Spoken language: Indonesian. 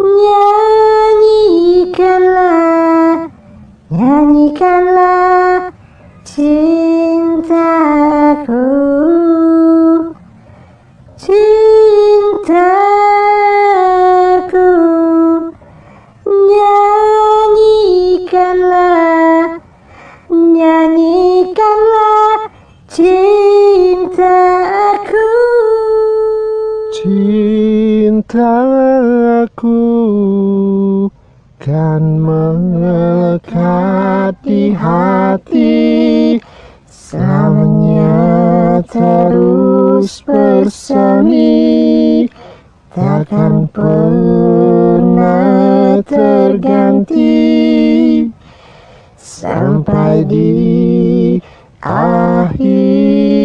Nyanyikanlah, nyanyikanlah cintaku. Cintaku Nyanyikanlah Nyanyikanlah cintaku. Cintaku kan melekat di hati Selamanya terus bersemi. Takkan pernah terganti. Sampai di akhir